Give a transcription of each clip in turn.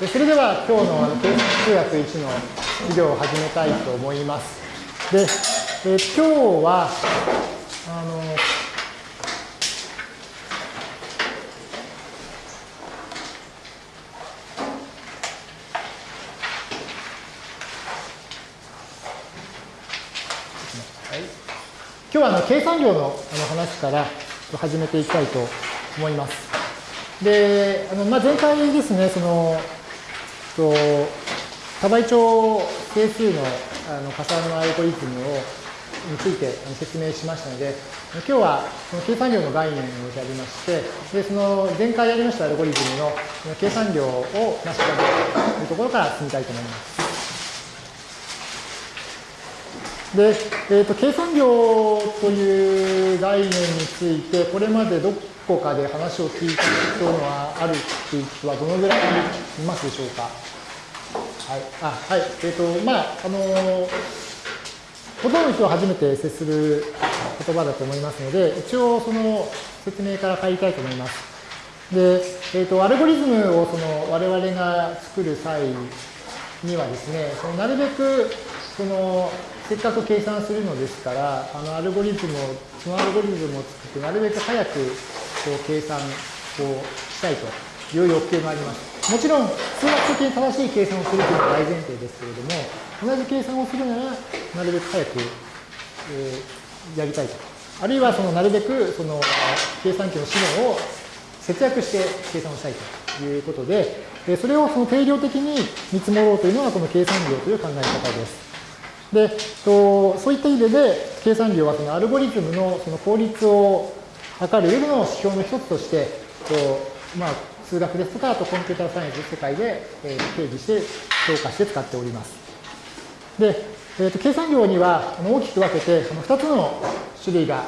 それでは今日の計算数学1の授業を始めたいと思います。で、え今日は、あの、今日はあの計算量のあの話から始めていきたいと思います。で、あのまあ、前回ですね、その、と多倍長整数のあの加算のアルゴリズムをについて説明しましたので、今日はその計算量の概念をやりまして、でその前回やりましたアルゴリズムの計算量を調べるというところから進みたいと思います。で、えーと、計算量という概念について、これまでどっこかで話を聞いたことはあるっていう人はどのぐらいいますでしょうか？はい。あ、はい。えっ、ー、と、まあ、あのー、ほとんどの人は初めて接する言葉だと思いますので、一応その説明から入りたいと思います。で、えっ、ー、と、アルゴリズムをその我々が作る際にはですね、そのなるべくそのせっかく計算するのですから、あのアルゴリズムを、そのアルゴリズムを作って、なるべく早くこう計算をしたいという欲求があります。もちろん、数学的に正しい計算をするというのは大前提ですけれども、同じ計算をするなら、なるべく早く、えー、やりたいと。あるいは、そのなるべくその計算機の資源を節約して計算をしたいということで、それをその定量的に見積もろうというのがこの計算量という考え方です。で、とそういった意味で、計算量はそのアルゴリズムのその効率を測る上での指標の一つとして、とまあ、数学ですとか、あとコンピューターサイエンス世界で、えー、定義して、評価して使っております。で、えー、と計算量には大きく分けて、その2つの種類が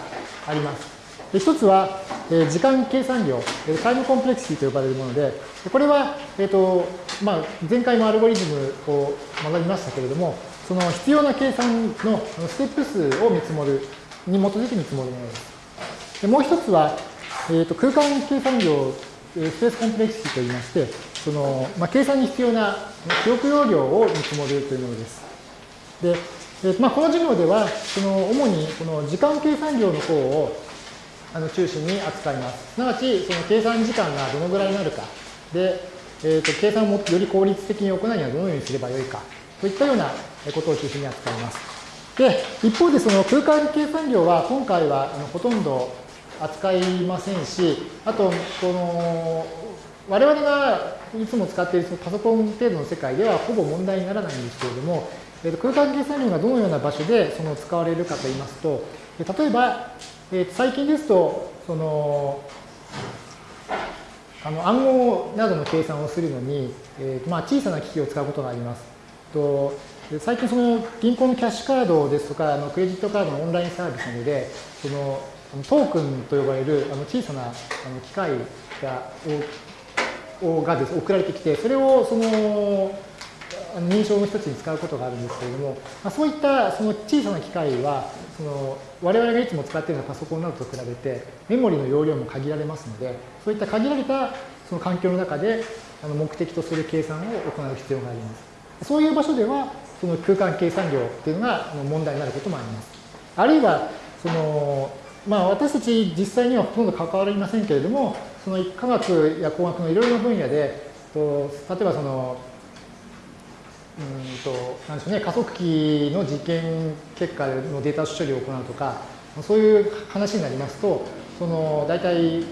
あります。で1つは、えー、時間計算量、タイムコンプレクシティと呼ばれるもので、これは、えーとまあ、前回もアルゴリズムを学びましたけれども、その必要な計算のステップ数を見積もる、に基づいて見積もるものです。でもう一つは、えーと、空間計算量、スペースコンプレクシティといいまして、そのまあ、計算に必要な記憶容量を見積もるというものです。で、えーまあ、この授業では、その主にこの時間計算量の方をあの中心に扱います。すなわち、その計算時間がどのぐらいになるか、で、えーと、計算をより効率的に行うにはどのようにすればよいか、といったようなことを中心に扱います。で、一方でその空間計算量は今回はあのほとんど扱いませんし、あと、この、我々がいつも使っているパソコン程度の世界ではほぼ問題にならないんですけれども、空間計算量がどのような場所でその使われるかといいますと、例えば、最近ですと、その、あの暗号などの計算をするのに、えーまあ、小さな機器を使うことがあります。と最近その銀行のキャッシュカードですとかあのクレジットカードのオンラインサービスなどでそのトークンと呼ばれるあの小さなあの機械がをがです送られてきてそれをその認証の一つに使うことがあるんですけれども、まあ、そういったその小さな機械はその我々がいつも使っているようなパソコンなどと比べてメモリの容量も限られますのでそういった限られたその環境の中であの目的とする計算を行う必要があります。そういう場所ではその空間計算量っていうのが問題になることもあります。あるいは、その、まあ私たち実際にはほとんど関わりませんけれども、その科学や工学のいろいろな分野で、と例えばその、うんと、なんでしょうね、加速器の実験結果のデータ処理を行うとか、そういう話になりますと、その大体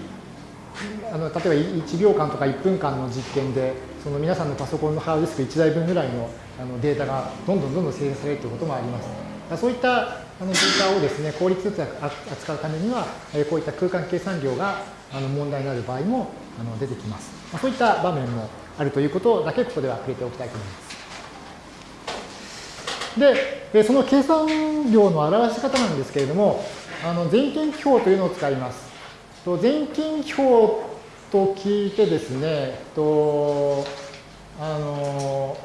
あの例えば1秒間とか1分間の実験でその皆さんのパソコンのハードディスク1台分ぐらいのあのデータがどんどんどんどん生成されるということもあります。そういったあのデータをですね効率よく扱うためにはこういった空間計算量が問題になる場合も出てきます。そういった場面もあるということだけここでは触れておきたいと思います。で、その計算量の表し方なんですけれども、あの全近記法というのを使います。全近記法と聞いてですね、とあの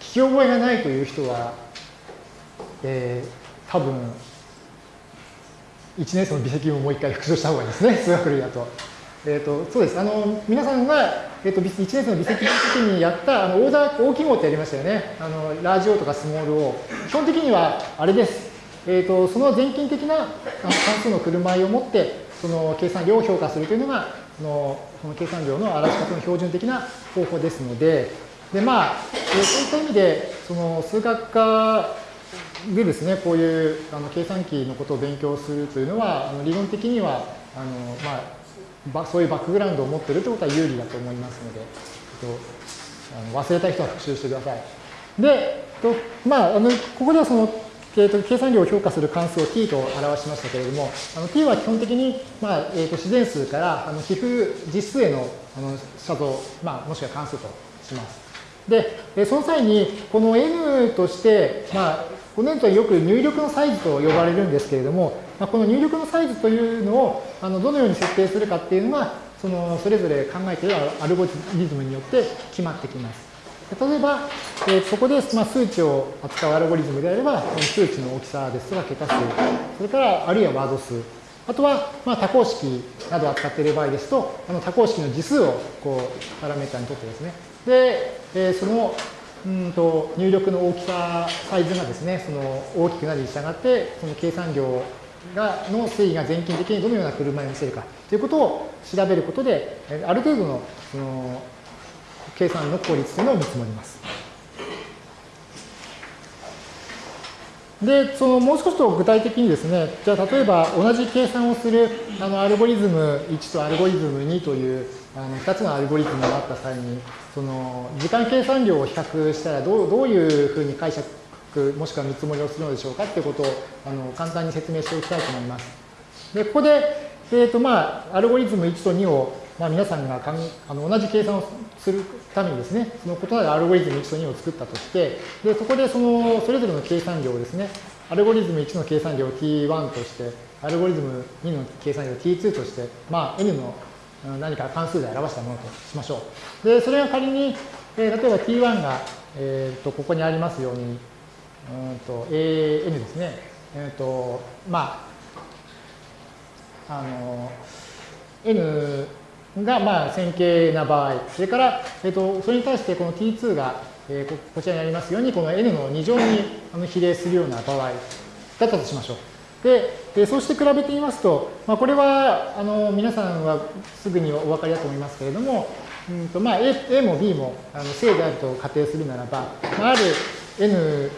聞き覚えがないという人は、えー、多分1年生の微積分をもう一回復習した方がいいですね、数学類だと。えっ、ー、と、そうです。あの、皆さんがえっと、1年生の微積分の時にやったあのオーダー大きい号ってやりましたよね。あのラージ O とかスモール O。基本的にはあれです。えっと、その全近的な関数の車合を持って、その計算量を評価するというのが、そのその計算量の表し方の標準的な方法ですので、でまあ、そういった意味で、その数学科でですね、こういうあの計算機のことを勉強するというのは、あの理論的には、あのまあ、そういうバックグラウンドを持っているということは有利だと思いますので、えっと、あの忘れた人は復習してください。で、とまあ、あのここではその、えっと、計算量を評価する関数を t と表しましたけれども、t は基本的に、まあえっと、自然数からあの皮膚実数へのあの写像、まあ、もしくは関数とします。で、その際に、この n として、まあ、この n とはよく入力のサイズと呼ばれるんですけれども、まあ、この入力のサイズというのをあのどのように設定するかっていうのは、そのそれぞれ考えているアルゴリズムによって決まってきます。例えば、えー、そこで、まあ、数値を扱うアルゴリズムであれば、数値の大きさですとか桁数、それからあるいはワード数、あとは、まあ、多項式などを扱っている場合ですと、あの多項式の次数をこうパラメータにとってですね、で、えー、そのうんと入力の大きさ、サイズがですね、その大きくなるに従って、その計算量がの推移が全近的にどのような車に見せるかということを調べることで、ある程度のその計算の効率というのを見積もります。で、そのもう少しと具体的にですね、じゃあ例えば同じ計算をするあのアルゴリズム1とアルゴリズム2というあの2つのアルゴリズムがあった際に、その時間計算量を比較したらどうどういうふうに解釈もしくは見積もりをするのでしょうかということをあの簡単に説明しておきたいと思います。で、ここで、えーとまあ、アルゴリズム1と2を、まあ、皆さんがかんあの同じ計算をするためにですね、その異なるアルゴリズム1と2を作ったとして、でそこでそのそれぞれの計算量をですね、アルゴリズム1の計算量を t1 として、アルゴリズム2の計算量を t2 として、まあ、n の何か関数で表したものとしましょう。で、それが仮に、えー、例えば t1 が、えーと、ここにありますように、うんと an ですね。えっ、ー、と、まあ、あの、n がまあ線形な場合、それから、えーと、それに対してこの t2 が、えー、こちらにありますように、この n の2乗に比例するような場合だったとしましょう。で、でそうして比べてみますと、まあ、これはあの皆さんはすぐにお分かりだと思いますけれども、うんとまあ、A, A も B もあの正であると仮定するならば、あ、ある N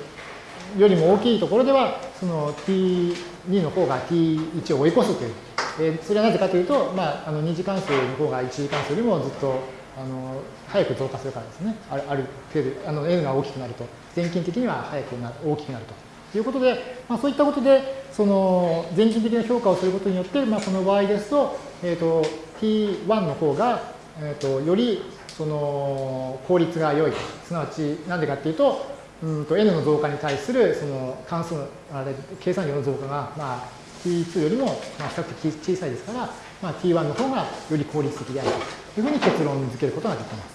よりも大きいところでは、その T2 の方が T1 を追い越すという。えそれはなぜかというと、まあ、あの2次関数の方が1次関数よりもずっとあの早く増加するからですね。あるある程度、あの N が大きくなると、全近的には早くな大きくなると。ということで、まあ、そういったことで、その全人的な評価をすることによって、まあ、この場合ですと、えっ、ー、と、T1 の方が、えっ、ー、と、よりその効率が良い。すなわち、なんでかっていうと、うんと n の増加に対するその関数の、あれ、計算量の増加が、まあ、T2 よりも、まあ、比較的小さいですから、まあ、T1 の方がより効率的であるというふうに結論付けることができます。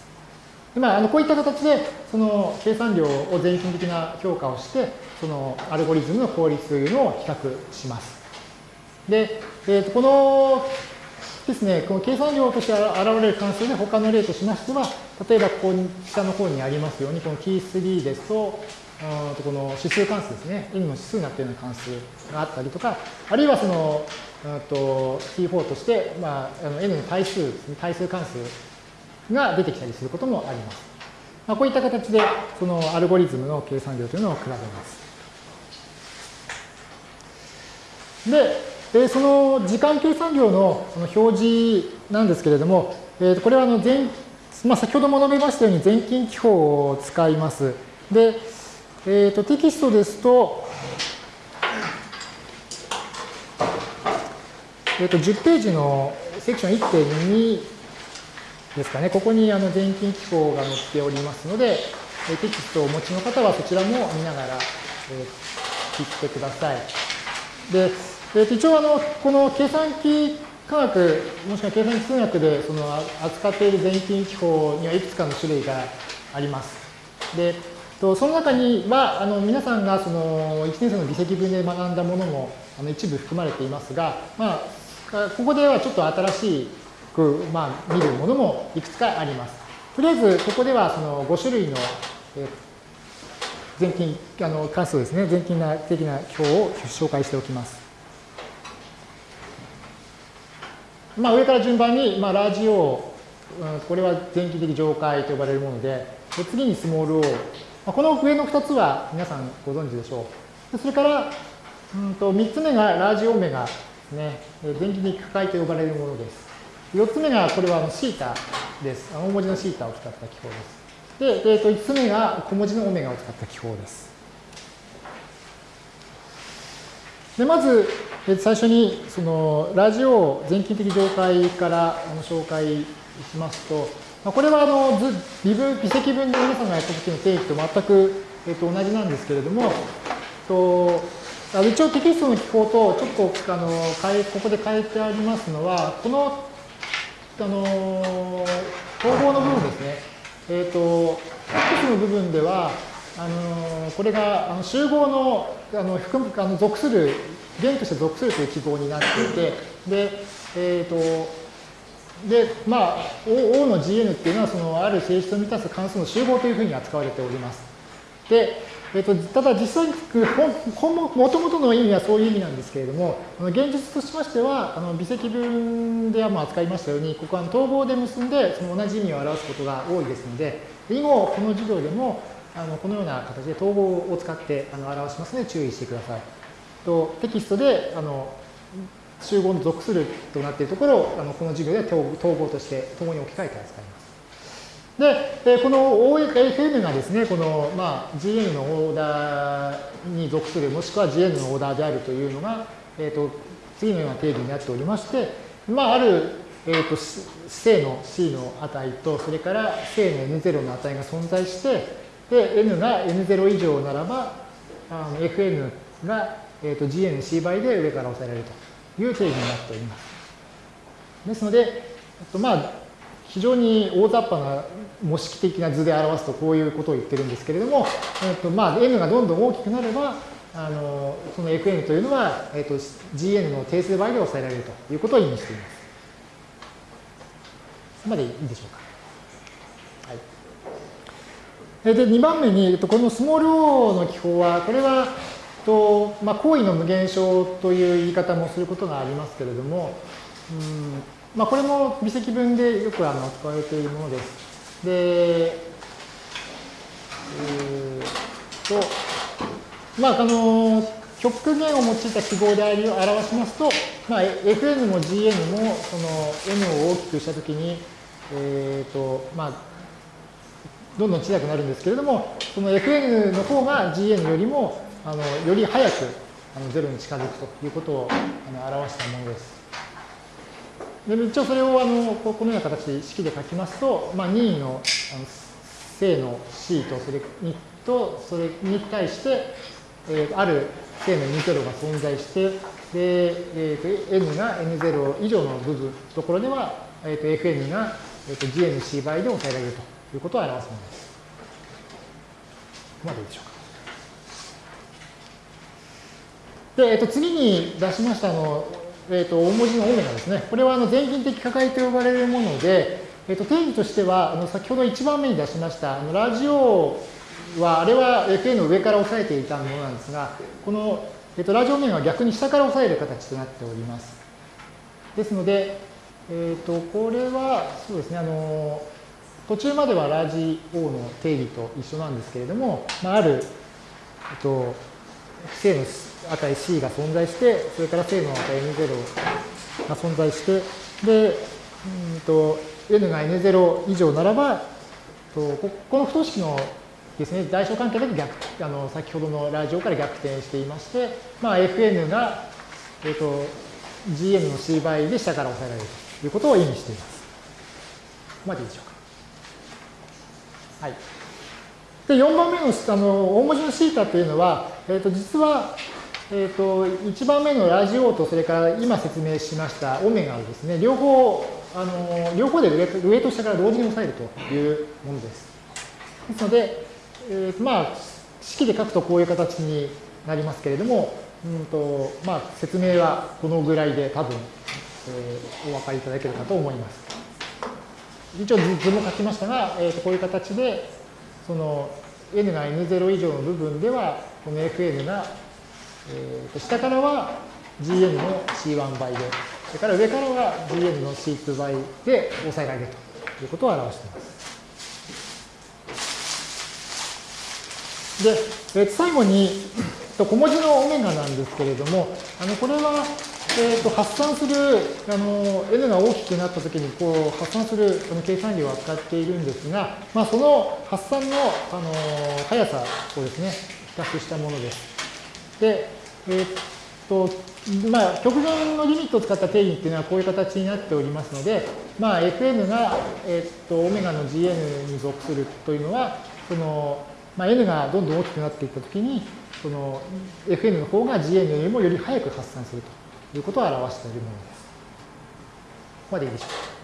まあ、あのこういった形で、その計算量を全近的な評価をして、そのアルゴリズムの効率というのを比較します。で、えー、とこのですね、この計算量として現れる関数で他の例としましては、例えばここに下の方にありますように、この t3 ですと、この指数関数ですね、n の指数になったような関数があったりとか、あるいはその、と t4 として、まあ、あの n の対数ですね、対数関数が出てきたりすることもあります。まあ、こういった形で、そのアルゴリズムの計算量というのを比べます。で、その時間計算量のその表示なんですけれども、えー、これはあの前、まあ、先ほども述べましたように全近記法を使います。で、えー、とテキストですと、えー、と10ページのセクション1.2ですかね、ここにあの全金機構が載っておりますので、えテキストをお持ちの方はそちらも見ながら、え、聞いてください。で、えー、一応あの、この計算機科学、もしくは計算機数学でその扱っている全金機構にはいくつかの種類があります。で、その中には、あの皆さんがその1年生の微積分で学んだものもあの一部含まれていますが、まあ、ここではちょっと新しいく、まあ、見るものもいくつかあります。とりあえず、ここではその5種類の、全近あの関数ですね、全近的な表を紹介しておきます。まあ、上から順番に、まあ、ラージ O、これは全近的上階と呼ばれるもので、で次にスモール O、まあ、この上の2つは皆さんご存知でしょう。それから、うんと3つ目がラージオメガですね、電気的機械と呼ばれるものです。4つ目が、これはあのシータです。大文字のシータを使った記法です。で、えー、と5つ目が小文字のオメガを使った記法です。でまず、最初にそのラジオ全近的上階からあの紹介しますと、まあこれはあの微分微積分で皆さんがやった時の定義と全く、えー、と同じなんですけれども、と一応テキストの記法とちょっとあの変えここで変えてありますのは、このあの統合の部分ですね。えっ、ー、と、X の部分では、あのこれがあの集合のあの含むあの属する、弦として属するという記号になっていて、で、えっ、ー、と、で、まあ、O, o の Gn っていうのは、そのある性質を満たす関数の集合というふうに扱われております。で、えっと、ただ実際にもともとの意味はそういう意味なんですけれども、現実としましては、あの微積分ではも扱いましたように、ここは統合で結んで、その同じ意味を表すことが多いですので、以後、この授業でも、あのこのような形で統合を使ってあの表しますので注意してください。とテキストであの集合の属するとなっているところをあのこの授業では統合として共に置き換えて扱います。で、この OFM がですね、この、まあ、GN のオーダーに属する、もしくは GN のオーダーであるというのが、えっ、ー、と、次のような定義になっておりまして、まあ、ある、えっ、ー、と、正の C の値と、それから正の N0 の値が存在して、で、N が N0 以上ならば、あの Fn が、えっ、ー、と、GNC 倍で上から押さえられるという定義になっております。ですので、えっと、まあ、非常に大雑把な模式的な図で表すとこういうことを言ってるんですけれども、えっとまあ、n がどんどん大きくなれば、あのその fn というのは、えっと、gn の定数倍で抑えられるということを意味しています。までいいでしょうか。はい、で、2番目に、このスモール o の記法は、これは、とまあ、行為の無限小という言い方もすることがありますけれども、うんまあ、これも微積分でよくあの使われているものです。で、えー、と、まあ、あの、極限を用いた記号で表しますと、まあ、fn も gn もその n を大きくしたときに、えっ、と、まあ、どんどん小さくなるんですけれども、その fn の方が gn よりも、あの、より早くあの0に近づくということをあの表したものです。で一応それをあのこのような形式で書きますと、まあ、任意のあの正の C とそれにとそれに対して、えー、ある正の N0 が存在して、でえー、と N が N0 以上の部分ところでは、えー、と Fn が、えー、と GNC 倍で抑えられるということを表すものです。ここまでいいでしょうか。で、えー、と次に出しましたのえーと、大文字のオメガですね。これはあの全近的価解と呼ばれるもので、えーと、定義としては、あの先ほど1番目に出しました、あのラジオは、あれは FA の上から押さえていたものなんですが、この、えーと、ラジオ面は逆に下から押さえる形となっております。ですので、えー、とこれは、そうですね、あの途中まではラジオの定義と一緒なんですけれども、まあ、ある、えっと、正の値 C が存在して、それから正の値 N0 が存在して、で、うんと N が N0 以上ならば、とこの不等式のですね、代償関係だけ逆、あの、先ほどのラジオから逆転していまして、まあ、Fn が、えっ、ー、と、Gn の C 倍で下から抑えられるということを意味しています。ここまでいいでしょうか。はい。で、4番目の、あの、大文字のシータというのは、えっ、ー、と、実は、えっ、ー、と、1番目のラジオと、それから今説明しましたオメガをですね、両方、あの、両方で上上と下から同時に押さえるというものです。ですので、えー、まあ、式で書くとこういう形になりますけれども、うんとまあ、説明はこのぐらいで多分、えー、お分かりいただけるかと思います。一応図も書きましたが、えー、とこういう形で、その n が n0 以上の部分では、この fn が、えー、と下からは gn の c1 倍で、それから上からは gn の c2 倍で抑えられるということを表しています。で、えー、最後に、小文字のオメガなんですけれども、あのこれは、えー、と発散するあの n が大きくなったときにこう発散するその計算量を扱っているんですが、まあ、その発散のあの速さをですね、比較したものです。で、えっ、と、まあ、極限のリミットを使った定義っていうのはこういう形になっておりますので、まあ、fn が、えっ、と、オメガの gn に属するというのは、その、まあ、n がどんどん大きくなっていったときに、その Fn の方が Gn よりもより早く発散するということを表しているものです。ここまでいいでしょうか。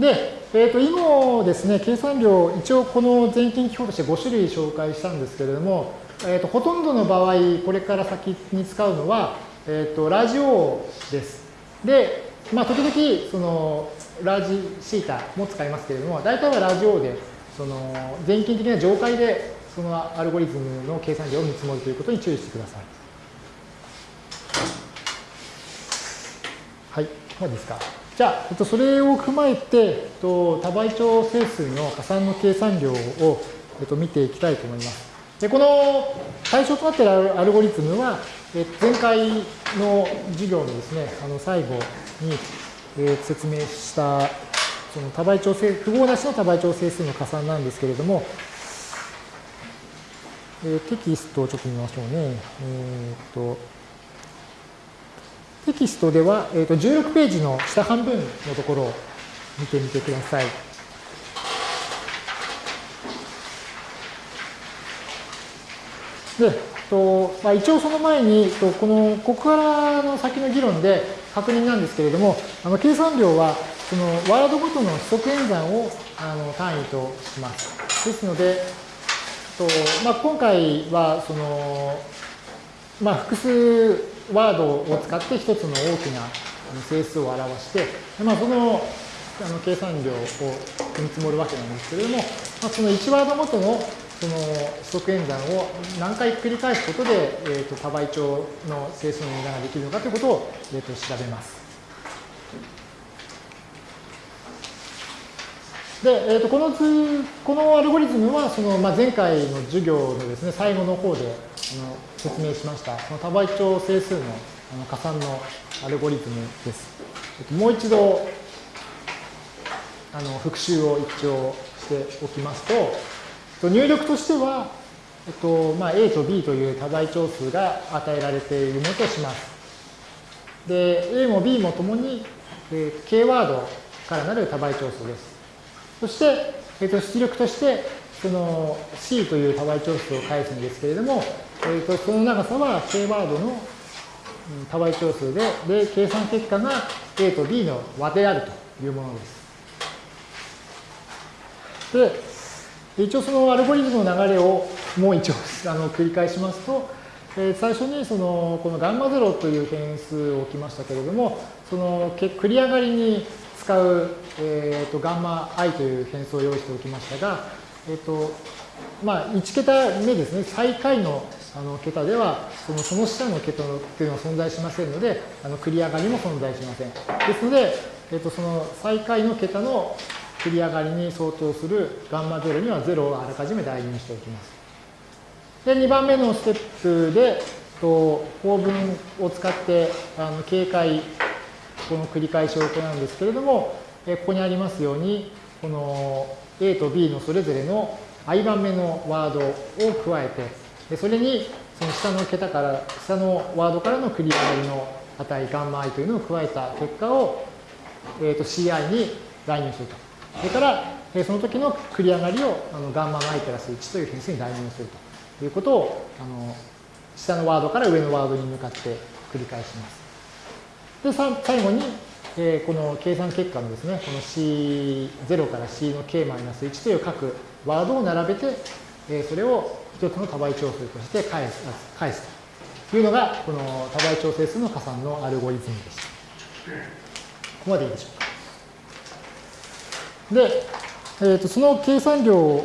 で、えっ、ー、と、以後ですね、計算量、一応この全近記法として5種類紹介したんですけれども、え、ー、と、ほとんどの場合、これから先に使うのは、えっ、ー、と、ラジオです。で、まあ、時々、その、ラージシータも使いますけれども、大体はラジオで、その全近的な上階でそのアルゴリズムの計算量を見積もるということに注意してください。はい、いかがですか？じゃあ、それを踏まえて、多倍長整数の加算の計算量を見ていきたいと思います。で、この対象となっているアルゴリズムは、え前回の授業のですね、あの最後にえ説明したその多倍調整、符号なしの多倍調整数の加算なんですけれども、え、テキストをちょっと見ましょうね。えー、とテキストでは、えー、と16ページの下半分のところを見てみてください。で、とまあ、一応その前に、とこのここからの先の議論で確認なんですけれども、あの計算量はそのワードごとの指則演算をあの単位とします。ですので、とまあ、今回はその、まあ、複数ワードを使って一つの大きな整数を表して、まあ、そのあの計算量を見積もるわけなんですけれども、まあ、その1ワードごとのその指則演算を何回繰り返すことで、えー、と多倍長の整数の値段ができるのかということを、えー、と調べます。で、えー、とこの図、このアルゴリズムは、その、まあ、前回の授業のですね、最後の方であの説明しました、その多倍長整数のあの加算のアルゴリズムです。えっと、もう一度、あの復習を一応しておきますと、入力としては、えっとまあ、A と B という多倍長数が与えられているものとします。で、A も B もともに、えー、K ワードからなる多倍長数です。そして、えー、と出力として、その C という多倍長数を返すんですけれども、えー、とその長さは K ワードの多倍長数で、で、計算結果が A と B の和であるというものです。で、一応そのアルゴリズムの流れをもう一応あの繰り返しますと、え、最初にそのこのガンマ0という変数を置きましたけれども、その繰り上がりに使う、えーと、ガンマ i という変数を用意しておきましたが、えっ、ー、と、まあ、1桁目ですね、最下位のあの桁では、そのその下の桁っていうのは存在しませんので、あの繰り上がりも存在しません。ですので、えっ、ー、と、その最下位の桁の繰り上がりに相当するガンマ0には0をあらかじめ代入しておきます。で、2番目のステップで、と構文を使ってあの警戒この繰り返しを行うんですけれども、えここにありますように、この A と B のそれぞれの i 番目のワードを加えて、でそれにその下の桁から、下のワードからの繰り上がりの値、ガンマ i というのを加えた結果を、えー、と ci に代入すると。それから、その時の繰り上がりをあのガンマ i プラス1という変数に代入するということを、あの下のワードから上のワードに向かって繰り返します。で、最後に、えー、この計算結果のですね、この C0 から C の K-1 という各ワードを並べて、えー、それを一つの多倍調整として返す返すというのが、この多倍調整数の加算のアルゴリズムでした。ここまでいいでしょうか？で、えー、とその計算量を、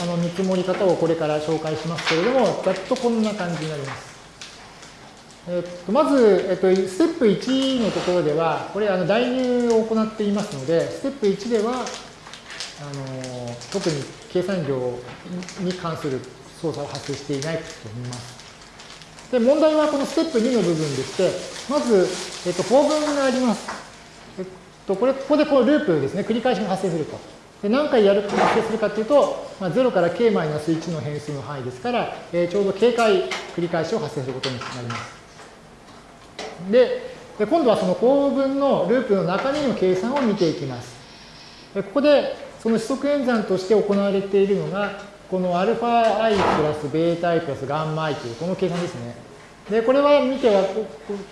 あの見積もり方をこれから紹介しますけれども、ざっとこんな感じになります。えー、とまず、えー、とステップ1のところでは、これあの代入を行っていますので、ステップ1では、あの特に計算量に関する操作は発生していないと思います。で、問題はこのステップ2の部分でして、まず、えっと、法文があります。えっと、これ、ここでこのループですね、繰り返しが発生すると。で何回やる発生するかというと、まあ、0から k-1 の変数の範囲ですから、えー、ちょうど警戒繰り返しを発生することになります。で、で今度はその構文のループの中身の計算を見ていきます。でここでその指則演算として行われているのが、この αi プラス βi プラス γi というこの計算ですね。で、これは見て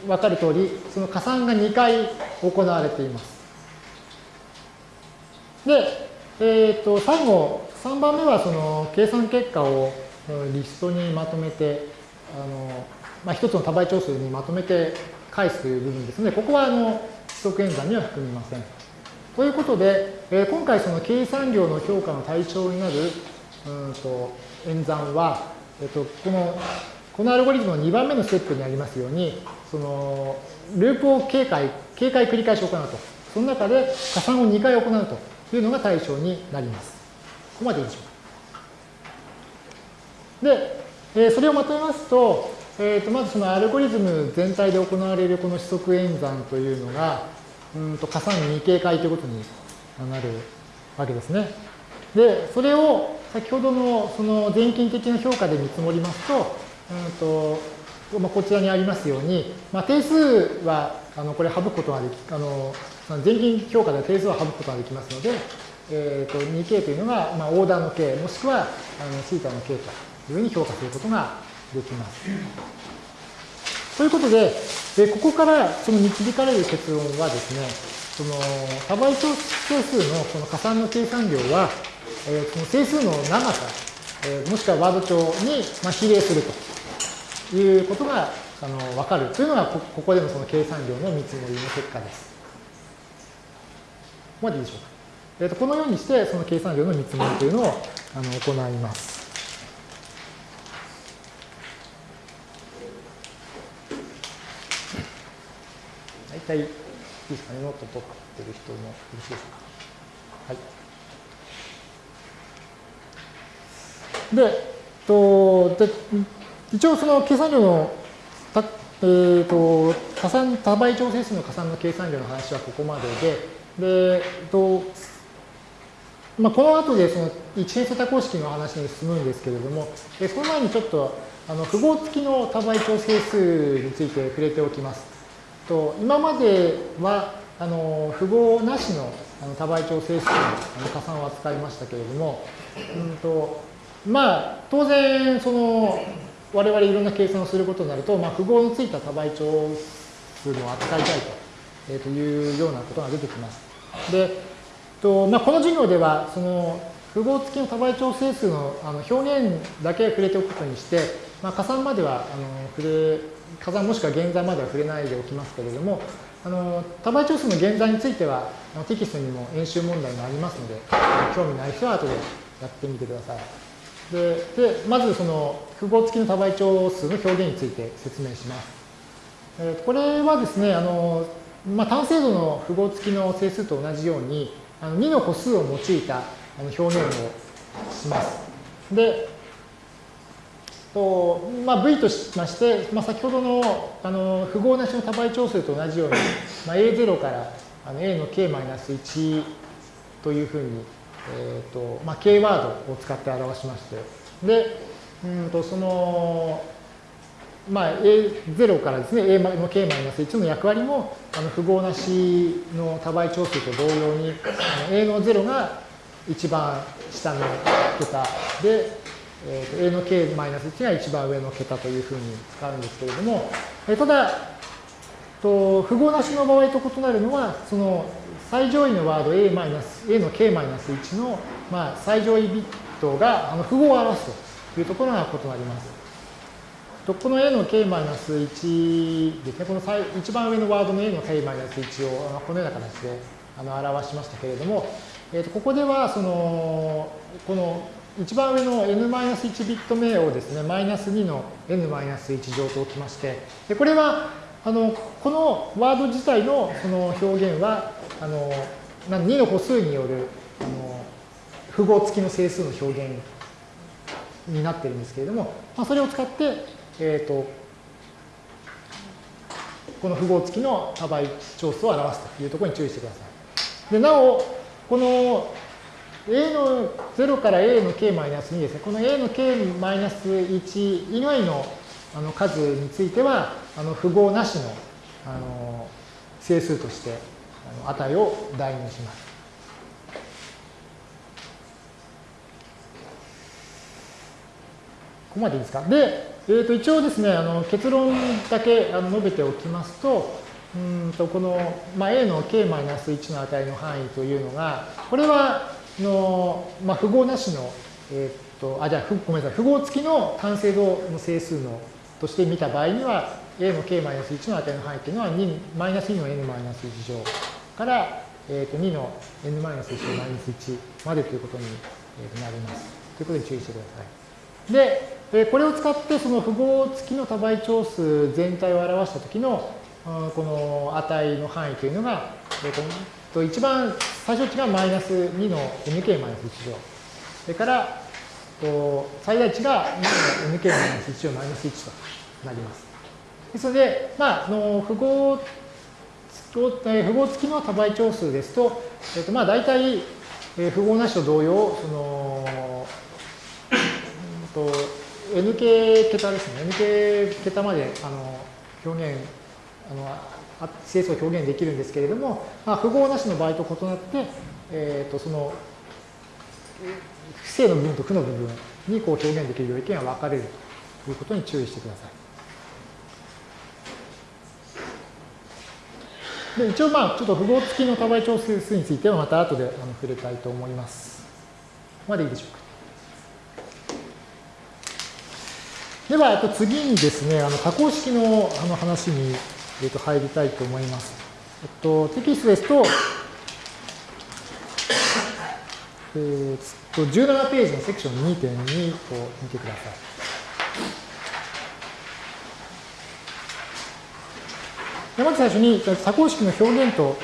わかる通り、その加算が2回行われています。 で、えっ、ー、と、最後、3番目はその計算結果をリストにまとめて、あの、まあ、一つの多倍長数にまとめて返すという部分ですので、ここはあの、指則演算には含みません。ということで、えー、今回その計算量の評価の対象になるうんと演算は、えっと、このこのアルゴリズムの2番目のステップにありますように、そのループを警戒、警戒繰り返し行うと。その中で加算を2回行うとというのが対象になります。ここまでいいでしょうか。で、えー、それをまとめますと、えー、とまずそのアルゴリズム全体で行われるこの指則演算というのが、うんと加算2警戒ということになるわけですね。で、それを先ほどのその全近的な評価で見積もりますと、うんとまあ、こちらにありますように、まあ、定数はあのこれ省くことができ、あの全近評価で定数は省くことができますので、えー、と 2k というのが、まあ、オーダーの k もしくはあのシータの k というふうに評価することができます。ということで、でここからその導かれる結論はですね、その多倍長数のその加算の計算量は、えー、その整数の長さ、えー、もしくはワード帳に、まあ、比例するということがあの分かるというのが、ここでのその計算量の見積もりの結果です。までいいでしょうか。えーと、このようにして、その計算量の見積もりというのをあの行います。大体いいですかね、ノート取ってる人もよろしいですか。はい。で、とで一応その計算量のた、えーと、加算多倍調整数の加算の計算量の話はここまでで、でえっとまあ、この後でその一変数多項式の話に進むんですけれども、でその前にちょっとあの符号付きの多倍調整数について触れておきます。と今まではあの符号なしのあの多倍調整数の加算を扱いましたけれども、うんとまあ、当然、その、我々いろんな計算をすることになると、まあ、符号のついた多倍長数の扱いたいと,、えー、というようなことが出てきます。で、とまあ、この授業では、その、符号付きの多倍長整数のあの表現だけ触れておくことにして、まあ、加算まではあの触れ、加算もしくは現在までは触れないでおきますけれども、あの多倍長数の現在についてはテキストにも演習問題がありますので、興味ない人は後でやってみてください。ででまずその符号付きの多倍長数の表現について説明します。えー、これはですね、あのまあ、単精度の符号付きの整数と同じように、あの2の個数を用いた表現をします。で、とまあ、V としまして、まあ、先ほどのあの符号なしの多倍長数と同じように、まあ、A0 からあの A の K-1 というふうにえーとまあ、K ワードを使って表しまして、で、うんとその、まあ、A0 からですね、A の K-1 の役割も、あの符号なしの多倍長数と同様に、A の0が一番下の桁で、えー、A の K-1 が一番上の桁というふうに使うんですけれども、えー、ただ、と符号なしの場合と異なるのは、その最上位のワード A, A の K-1 の、まあ、最上位ビットがあの符号を表すというところが異なります。とこの A の K-1 ですね、この最一番上のワードの A の K-1 をこのような形であの表しましたけれども、えー、とここではそのこの一番上の n-1 ビット目をですね、マイナス2の n-1 乗と置きまして、でこれはあのこのワード自体のその表現はあの2の歩数によるあの符号付きの整数の表現になってるんですけれども、まあ、それを使って、えーと、この符号付きの多倍調数を表すというところに注意してください。でなお、この a の0から a の k-2 ですね、この a の k-1 以外のあの数については、あの符号なしのあの整数としてあの値を代入します。ここまでいいですか？で、えー、と一応ですね、あの結論だけあの述べておきますと、うんとこの、まあ、a の k-1 の値の範囲というのが、これはの、まあ、符号なしの、えっ、と、あ、じゃあ、ごめんなさい、符号付きの単精度の整数のとして見た場合には、a の k-1 の値の範囲というのは2、マイナス2の n-1 乗から、えー、と2の n-1 マイナス1までということになります。ということに注意してください。で、で、これを使ってその符号付きの多倍調数全体を表したときのこの値の範囲というのが、えと一番最小値がマイナス2の nk マイナス1乗。それから、最大値が2の nk マイナス1乗マイナス1となります。ですので、まあ、の符号符号付きの多倍調数ですと、えっと、まあ大体、符号なしと同様、その、と n 系桁ですね。n 系桁まであの表現、あの整数を表現できるんですけれども、まあ、符号なしの場合と異なって、えー、とその正の部分と負の部分にこう表現できる領域が分かれるということに注意してください。で一応まあちょっと符号付きの多倍調整数についてはまた後であの触れたいと思います。ここまでいいでしょうか。では、えっと、次にですね、あの多項式のあの話に、えっと、入りたいと思います。えっと、テキストですと、え、っと17ページのセクション2.2を見てください。でまず最初に多項式の表現と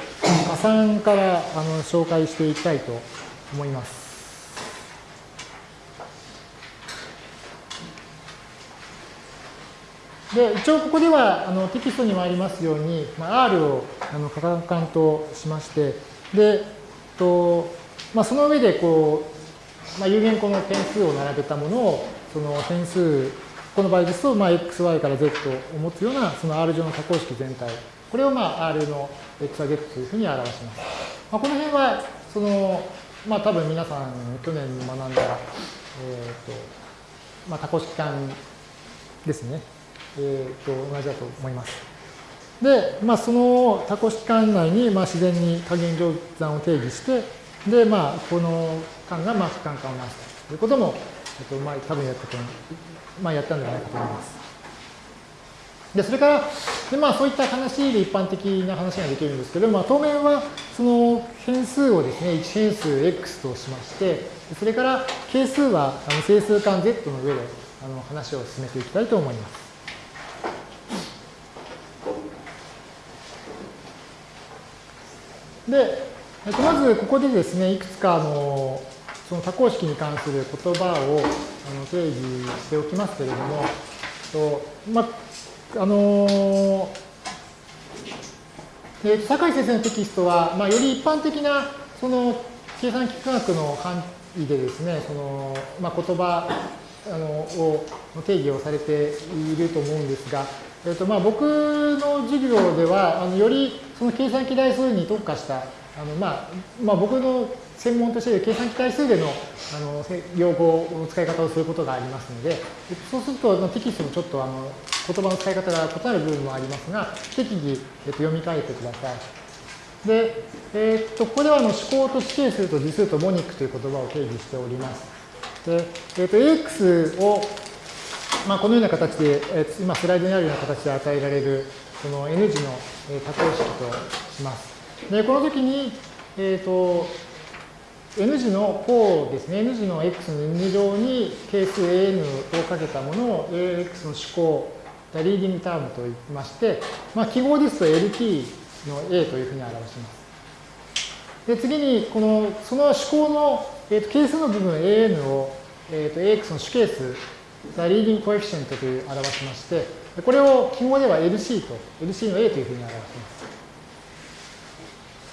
加算からあの紹介していきたいと思います。で、一応ここではあのテキストにもありますように、まあ、R をあのカカンとしまして、で、とまあ、その上でこう、まあ、有限個の点数を並べたものを、その点数、この場合ですと、まあ、xy から z を持つような、その R 上の多項式全体、これをまあ R の x は z というふうに表します。まあ、この辺は、その、まあ多分皆さん去年学んだ、えっ、ー、と、まあ多項式間ですね。えー、と同じだと思います。で、まあ、その多項式間内に、まあ、自然に加減乗算を定義して、で、まあ、この間が、まあ、不間間を回すということも、えっと、まあ、多分やったと、まあ、やったんじゃないかと思います。で、それから、でまあ、そういった話で一般的な話ができるんですけど、まあ、当面は、その変数をですね、1変数 x としまして、それから係数はあの整数間 z の上であの話を進めていきたいと思います。で、えっと、まずここでですね、いくつかのその多項式に関する言葉をあの定義しておきますけれども、とまあのえ坂井先生のテキストは、まあ、より一般的なその計算機科学の範囲でですね、そのまあ、言葉あのを定義をされていると思うんですが、えっとまあ、僕の授業ではあのよりその計算機台数に特化した、あのまあまあ、僕の専門として計算機台数でのあの用語の使い方をすることがありますので、そうするとテキストもちょっとあの言葉の使い方が異なる部分もありますが、適宜、えっと、読み替えてください。で、えー、っとここではあの思考と死刑数と次数とモニックという言葉を定義しております。で、えー、っと AX を、まあ、このような形で、えー、今スライドにあるような形で与えられるその N 字の多項式とします。で、この時に、えっ、ー、と、n 次の項ですね、n 次の x の n 乗に係数 an をかけたものを ax の主項、leading term と言いまして、まあ、記号ですと lt の a というふうに表します。で、次に、この、その主項の、えー、と係数の部分 an を、えー、と ax の主係数、 the leading coefficient という表しまして、これを記号では LC と、LC の A というふうに表します。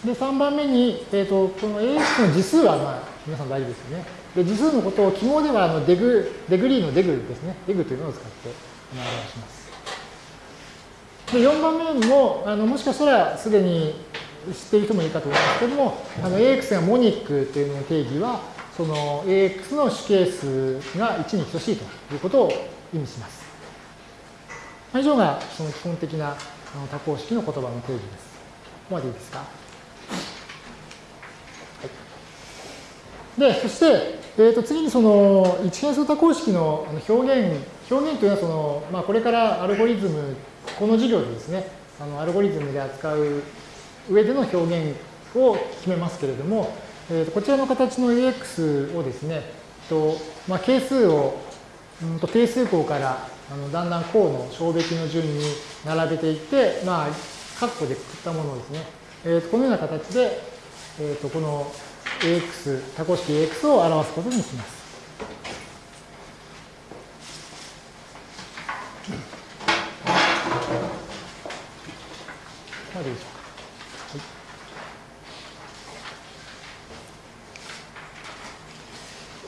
で、3番目に、えーと、この AX の次数は、まあ、皆さん大丈夫ですよね。で、次数のことを記号ではあの deg、degree の deg ですね。 deg というのを使って表します。で、4番目にも、あのもしかしたらすでに知っている人もいるかと思いますけども、あの AX がモニックというのの定義は、その AX の主係数が1に等しいということを意味します。以上がその基本的な多項式の言葉の定義です。ここまでいいですか？はい、で、そして、えー、と次にその一変数多項式の表現、表現というのはその、まあ、これからアルゴリズム、この授業でですね、あのアルゴリズムで扱う上での表現を決めますけれども、えー、とこちらの形の AX をですね、とまあ、係数を、うん、と定数項からあのだんだん項の小べきの順に並べていって、まあ、括弧でくくったものですね、えー、とこのような形で、えー、とこの AX、多項式 AX を表すことにします。までいいでしょう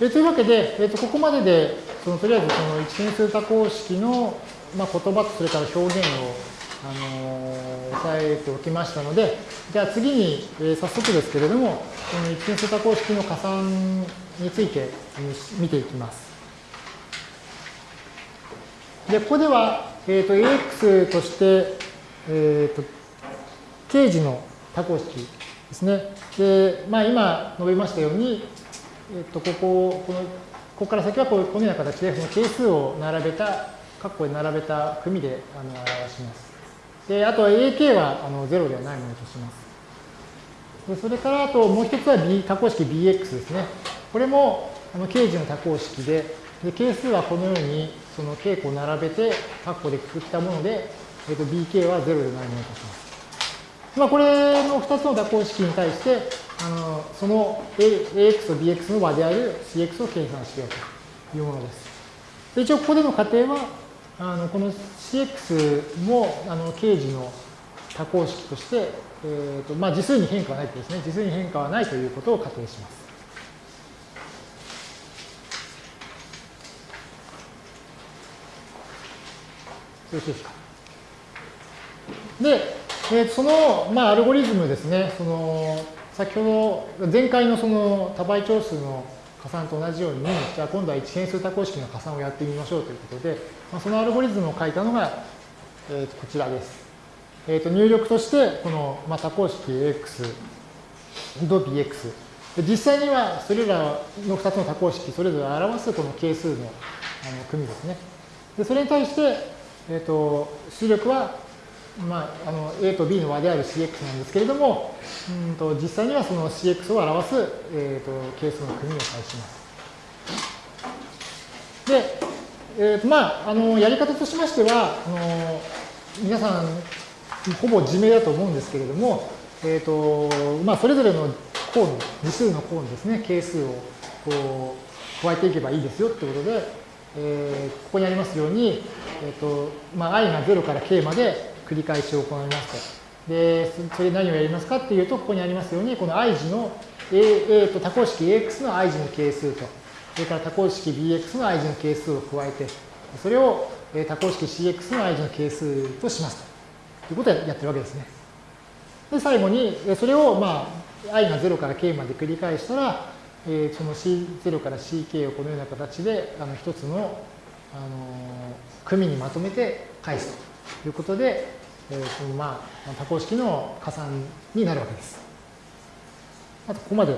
えー、というわけで、えー、とここまででそのとりあえずその一変数多項式の、まあ、言葉とそれから表現を、あのー、押さえておきましたので、じゃあ次に、えー、早速ですけれども、この一変数多項式の加算について見ていきます。で、ここでは、えっ、ー、と、AX として、えっ、ー、と、定時の多項式ですね。で、まあ今述べましたように、えっ、と、ここ、このここから先はこうこのような形で、その係数を並べた、括弧で並べた組であの表します。で、あとは AK はあの0ではないものとします。でそれからあともう一つは B 多項式 BX ですね。これもあの形時の多項式で、で係数はこのようにその傾向を並べて括弧でくくったもので、えー、と BK は0でないものとします。まあ、これの2つの多項式に対して、あのその AX と BX の和である CX を計算しようというものです。で一応ここでの仮定は、あのこの CX もあの形時の多項式として、えーとまあ、次数に変化はないとですね、次数に変化はないということを仮定します。よろしいですか？で、えー、その、まあ、アルゴリズムですね、その先ほど前回のその多倍長数の加算と同じように、じゃあ今度は一変数多項式の加算をやってみましょうということで、まあ、そのアルゴリズムを書いたのが、えー、とこちらです。えー、と入力として、この、まあ、多項式 AX と BX。実際にはそれらの2つの多項式、それぞれ表すこの係数のあの組ですね。でそれに対して、えー、と出力はまあ、あの A と B の和である CX なんですけれども、うんと実際にはその CX を表す、えーと、係数の組を返します。で、えーとまあ、あのやり方としましてはあの皆さんほぼ自明だと思うんですけれども、えーとまあ、それぞれの項の次数の項にですね係数をこう加えていけばいいですよってことで、えー、ここにありますように、えーとまあ、i が0から k まで繰り返し行いますと。で、それ何をやりますかっていうと、ここにありますように、この i 次の A, A と多項式 AX の i 次の係数と、それから多項式 BX の i 次の係数を加えて、それを多項式 CX の i 次の係数としますということをやってるわけですね。で、最後に、それを、まあ、i が0から k まで繰り返したら、えその C0 から ck をこのような形で、あの一つの、あの組にまとめて返す。ということで、えー、そのまあ、多項式の加算になるわけです。あと、ここまで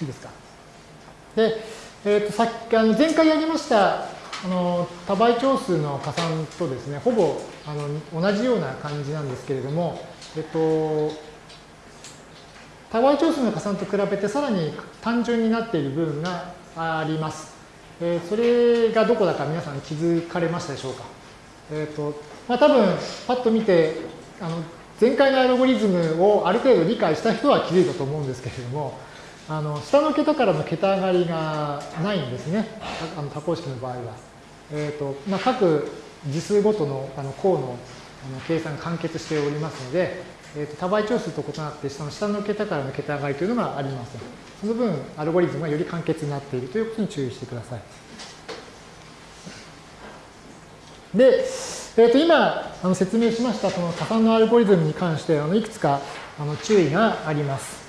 いいですか。で、えー、とさっきあの前回やりましたあの多倍長数の加算とですね、ほぼあの同じような感じなんですけれども、えっと、多倍長数の加算と比べてさらに単純になっている部分があります。えー、それがどこだか皆さん気づかれましたでしょうか。えっ、ー、と、まあ多分、パッと見て、あの、前回のアルゴリズムをある程度理解した人は気づいたと思うんですけれども、あの、下の桁からの桁上がりがないんですね。あの多項式の場合は。えっ、ー、と、まあ各次数ごとのあの項のあの計算が完結しておりますので、えーと、多倍長数と異なって下の下の桁からの桁上がりというのがありません。その分、アルゴリズムがより簡潔になっているということに注意してください。で、えー、と今あの説明しましたその加算のアルゴリズムに関してあのいくつかあの注意があります。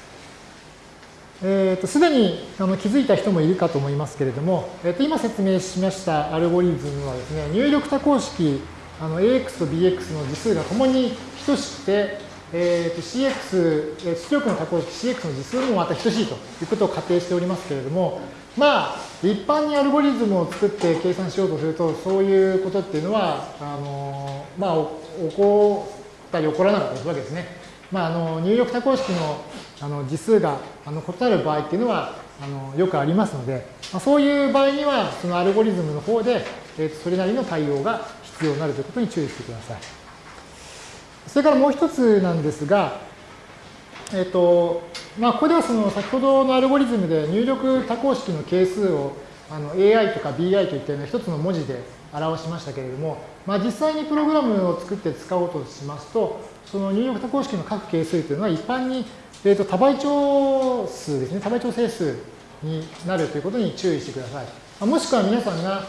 えー、とすでにあの気づいた人もいるかと思いますけれども、えー、と今説明しましたアルゴリズムはですね、入力多項式あの AX と BX の次数がともに等しくて、えー、と CX、出力の多項式 CX の次数もまた等しいということを仮定しておりますけれども、まあ、一般にアルゴリズムを作って計算しようとすると、そういうことっていうのは、あのまあ、起こったり起こらなかったりするわけですね。まあ、あの入力多項式のあの次数があの異なる場合っていうのはあのよくありますので、まあ、そういう場合には、そのアルゴリズムの方で、えー、とそれなりの対応が必要になるということに注意してください。それからもう一つなんですが、えっ、ー、と、まあ、ここではその先ほどのアルゴリズムで入力多項式の係数をあの AI とか BI といったような一つの文字で表しましたけれども、まあ、実際にプログラムを作って使おうとしますと、その入力多項式の各係数というのは一般に、えー、と多倍長数ですね、多倍長整数になるということに注意してください。もしくは皆さんが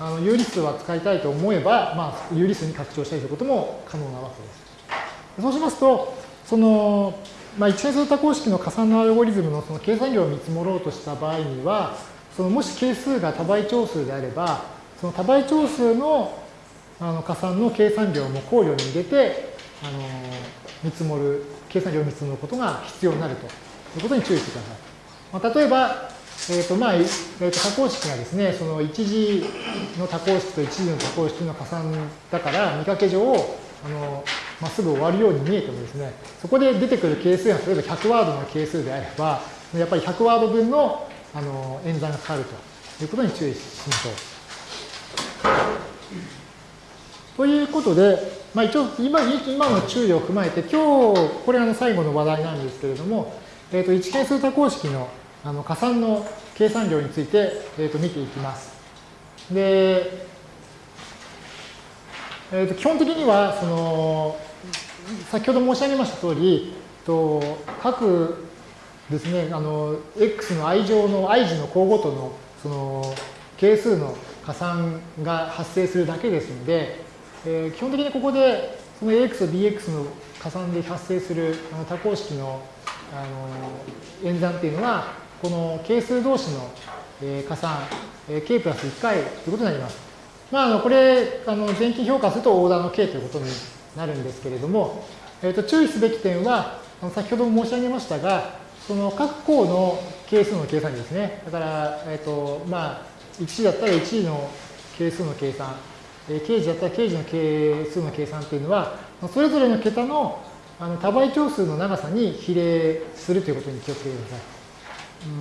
あの有理数は使いたいと思えば、まあ、有理数に拡張したりということも可能なわけです。そうしますと、その、まあ、一変数多項式の加算のアルゴリズムのその計算量を見積もろうとした場合には、そのもし係数が多倍長数であれば、その多倍長数のあの加算の計算量も考慮に入れて、あの見積もる、計算量を見積もることが必要になるということに注意してください。まあ、例えば、えっ、ー、と、まあ、えー、と多項式がですね、その一次の多項式と一次の多項式の加算だから、見かけ上、あの、まあ、すぐ終わるように見えてもですね、そこで出てくる係数が例えば100ワードの係数であれば、やっぱり100ワード分のあの演算がかかるということに注意しましょう。ということで、まあ、一応今今の注意を踏まえて、今日、これあの最後の話題なんですけれども、えっ、ー、と一変数多項式のあの加算の計算量について、えー、と見ていきます。で、えー、と基本的にはその先ほど申し上げました通り、と各ですね、あの、x の i 乗の i 次の項ごとのその係数の加算が発生するだけですので、えー、基本的にここでその ax と bx の加算で発生するあの多項式のあの演算っていうのは、この係数同士の、え加算、え k プラス1回ということになります。まあ、あのこれ、あの前期評価するとオーダーの k ということになるんですけれども、えー、と注意すべき点は、あの先ほども申し上げましたが、その各項の係数の計算ですね。だから、えっ、ー、と、まあ、1時だったら1時の係数の計算、えー、刑事だったら刑事の係数の計算っていうのは、それぞれの桁のあの多倍長数の長さに比例するということに気をつけてください。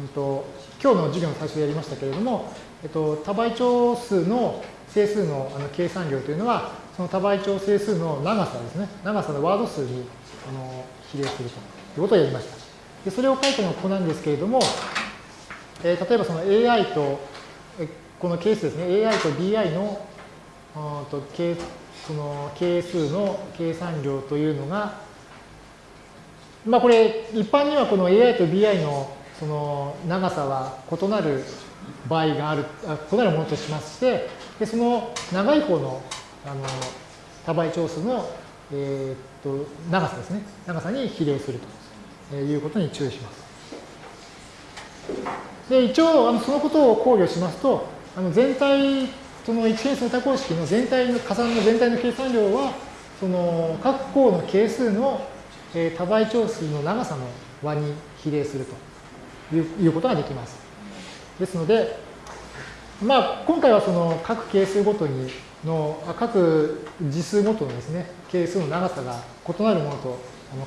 うんと今日の授業の最初でやりましたけれども、えっと、多倍長数の整数のあの計算量というのは、その多倍長整数の長さですね、長さのワード数にあの比例するということをやりました。でそれを書いたのはここなんですけれども、えー、例えばその AI と、この係数ですね、AI と BI のと係その係数の計算量というのが、まあこれ一般にはこの AI と BI のその長さは異なる場合がある、異なるものとしまして、でその長い方のあの多倍長数の、えー、っと長さですね、長さに比例するということに注意します。で一応あのそのことを考慮しますと、あの全体、その一変数多項式の全体の加算の全体の計算量は、その各項の係数の、えー、多倍長数の長さの和に比例すると。いうことができます。ですので、まあ、今回はその各係数ごとにの、各次数ごとのですね、係数の長さが異なるものと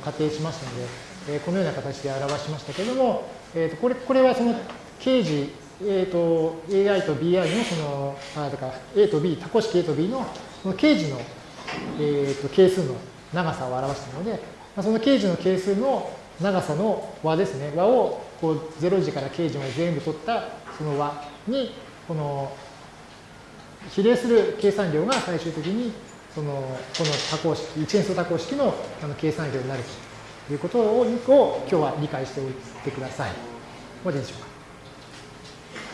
仮定しましたので、えー、このような形で表しましたけれども、えー、とこれこれはその刑事、えー、と AI と BI のその、あだから A と B、多項式 A と B のその刑事の、えー、と係数の長さを表したので、その刑事の係数の長さの和ですね、和をこう0時から刑事まで全部取ったその和に、この比例する計算量が最終的にそのこの多項式、一変数多項式のあの計算量になるということを今日は理解しておいてください。もういいでしょうか。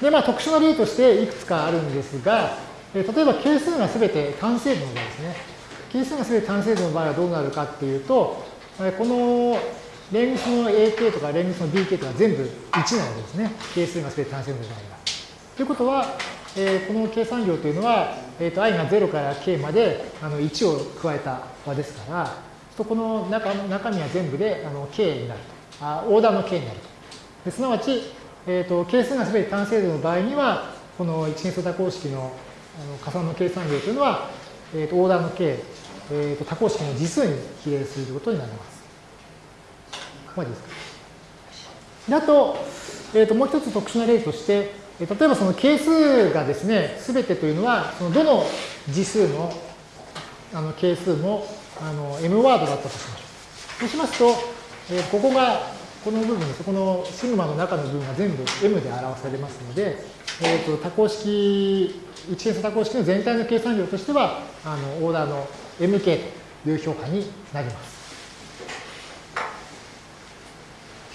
で、まあ特殊な例としていくつかあるんですが、例えば係数がすべて単精度の場合ですね。係数がすべて単精度の場合はどうなるかっていうと、この連立の AK とか連立の BK とか全部1なわけですね。係数がすべて単精度の場合は。ということは、えー、この計算量というのは、えーと、i が0から k まであの1を加えた和ですから、とこの中中身は全部であの k になると。あオーダーの k になると。ですなわち、えーと、係数がすべて単精度の場合には、この一変数多項式のあの加算の計算量というのは、えーと、オーダーの k、えー、と多項式の次数に比例することになります。ここまでですか。であと、えー、ともう一つ特殊な例として、例えばその係数がですね、すべてというのは、そのどの次数のあの係数もあの m ワードだったとしましょう。そうしますと、えー、ここが、この部分、そこのシグマの中の部分が全部 m で表されますので、えーと、多項式、一変数多項式の全体の計算量としては、あのオーダーの mk という評価になります。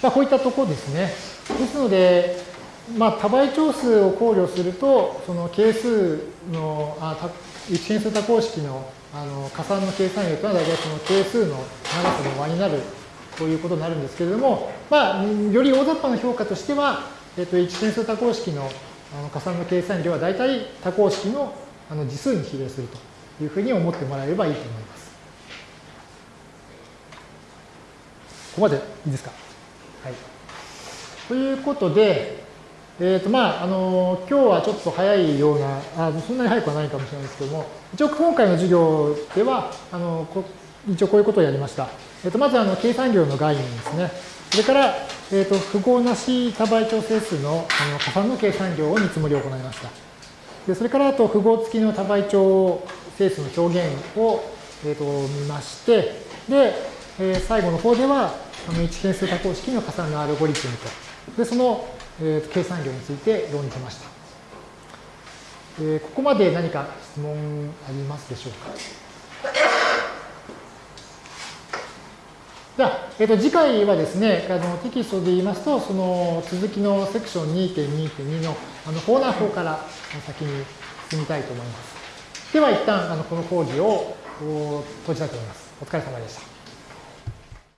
まあ、こういったところですね。ですので、まあ、多倍長数を考慮すると、その係数の、あ一変数多項式のあの加算の計算量というのは大体その係数の長さの和になるということになるんですけれども、まあ、より大雑把な評価としては、えっと、一変数多項式のあの加算の計算量は大体多項式のあの次数に比例するというふうに思ってもらえればいいと思います。ここまでいいですか？はい。ということで、えっ、ー、と、まあ、あの、今日はちょっと早いような、あそんなに早くはないかもしれないですけども、一応今回の授業では、あの、一応こういうことをやりました。えっ、と、まず、あの、計算量の概念ですね。それから、えっ、と、符号なし多倍調整数のあの加算の計算量を見積もりを行いました。で、それから、あと、符号付きの多倍調整数の表現を、えっ、と、見まして、で、えー、最後の方では、あの、一変数多項式の加算のアルゴリズムと、で、そのえー、計算量について論じました。えー、ここまで何か質問ありますでしょうか？じゃあ、えー、と次回はですね、あのテキストで言いますと、その続きのセクション2.2.2のあのコーナー法から先に進みたいと思います。では一旦あのこの講義を閉じたいと思います。お疲れ様でした。